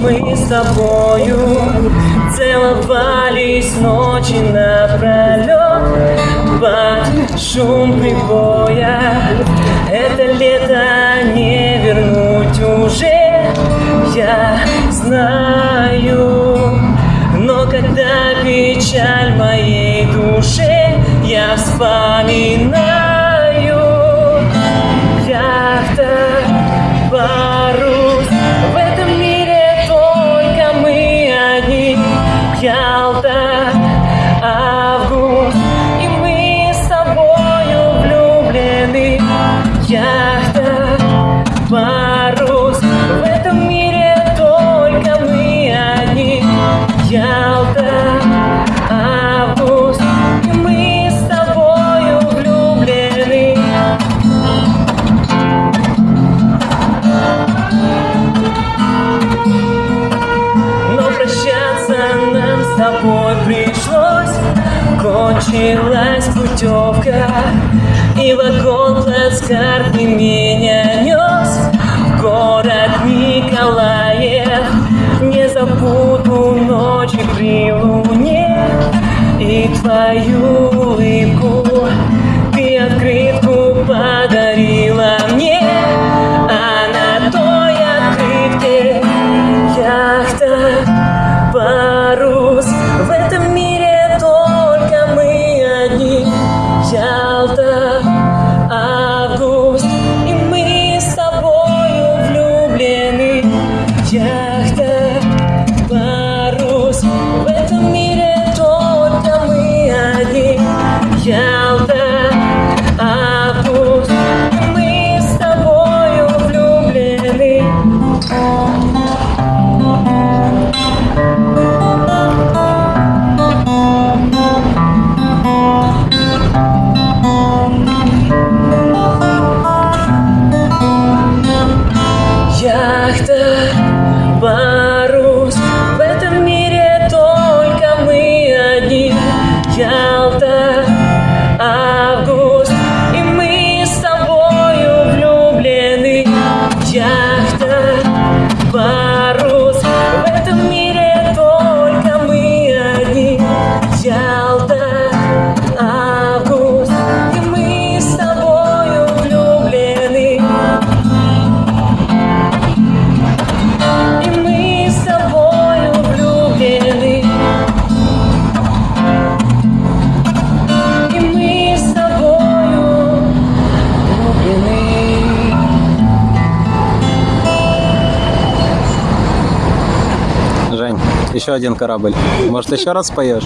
мы с тобою Целовались ночи напролет Под шум прибор. печаль моей души я вспоминаю. с тобой пришлось. Кончилась путевка И вагон плацкарты меня нес В город Николаев Не забуду ночи при луне. И твою улыбку Nacht, еще один корабль. Может, еще раз поешь.